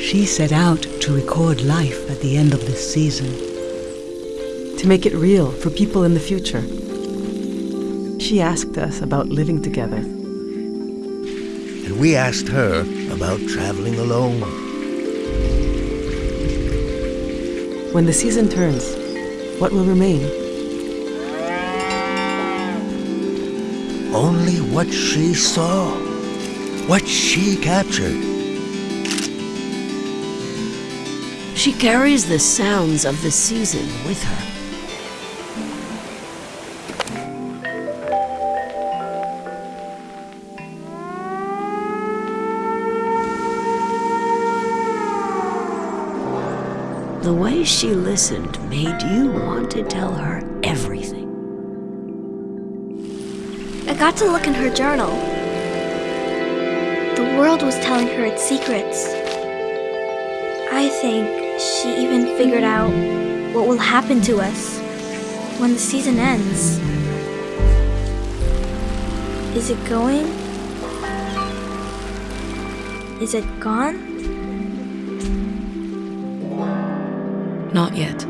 She set out to record life at the end of this season. To make it real for people in the future. She asked us about living together. And we asked her about traveling alone. When the season turns, what will remain? Only what she saw, what she captured. She carries the sounds of the season with her. The way she listened made you want to tell her everything. I got to look in her journal. The world was telling her its secrets. I think she even figured out what will happen to us when the season ends. Is it going? Is it gone? Not yet.